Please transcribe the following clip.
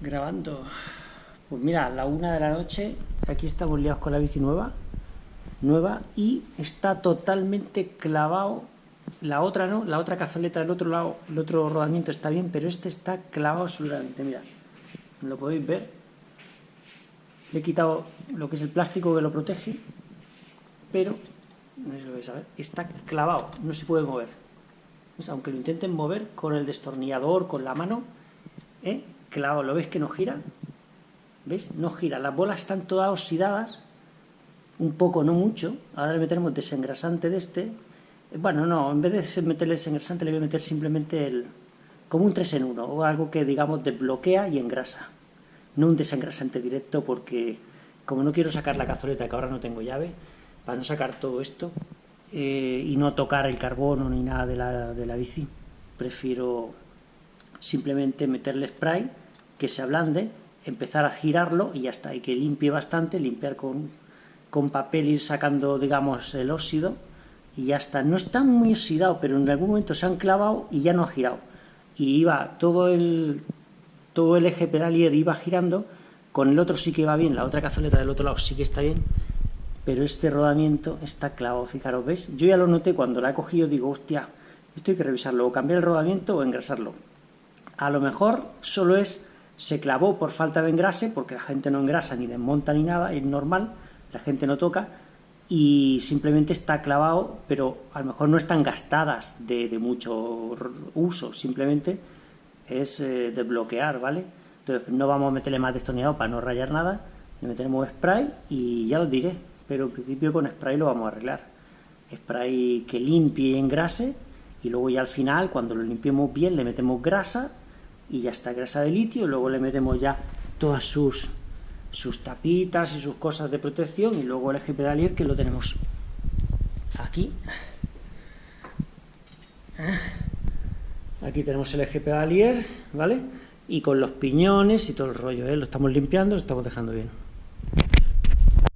grabando. Pues mira, la una de la noche, aquí estamos liados con la bici nueva, nueva, y está totalmente clavado, la otra no, la otra cazoleta del otro lado, el otro rodamiento está bien, pero este está clavado absolutamente, mira, lo podéis ver, le he quitado lo que es el plástico que lo protege, pero, no sé si lo veis a ver, está clavado, no se puede mover, pues aunque lo intenten mover con el destornillador, con la mano, ¿eh? Clavado, ¿lo ves que no gira? ¿Ves? No gira, las bolas están todas oxidadas, un poco, no mucho, ahora le meteremos desengrasante de este, bueno, no, en vez de meterle desengrasante le voy a meter simplemente el, como un 3 en 1, o algo que digamos desbloquea y engrasa, no un desengrasante directo porque como no quiero sacar la cazoleta que ahora no tengo llave, para no sacar todo esto eh, y no tocar el carbono ni nada de la, de la bici, prefiero simplemente meterle spray, que se ablande, empezar a girarlo y ya está, y que limpie bastante, limpiar con, con papel, ir sacando, digamos, el óxido, y ya está. No está muy oxidado, pero en algún momento se han clavado y ya no ha girado. Y iba todo el, todo el eje pedalier iba girando, con el otro sí que va bien, la otra cazoleta del otro lado sí que está bien, pero este rodamiento está clavado, fijaros, ¿ves? Yo ya lo noté cuando la he cogido, digo, hostia, esto hay que revisarlo, o cambiar el rodamiento o engrasarlo. A lo mejor solo es, se clavó por falta de engrase, porque la gente no engrasa ni desmonta ni nada, es normal, la gente no toca, y simplemente está clavado, pero a lo mejor no están gastadas de, mucho uso, simplemente es eh, desbloquear, ¿vale? Entonces no vamos a meterle más destornillador para no rayar nada, le metemos spray y ya os diré, pero en principio con spray lo vamos a arreglar. Spray que limpie y engrase, y luego ya al final, cuando lo limpiemos bien, le metemos grasa y ya está, grasa de litio, luego le metemos ya todas sus, sus tapitas y sus cosas de protección, y luego el eje pedalier que lo tenemos aquí. Aquí tenemos el eje pedalier, ¿vale? Y con los piñones y todo el rollo, ¿eh? Lo estamos limpiando, lo estamos dejando bien.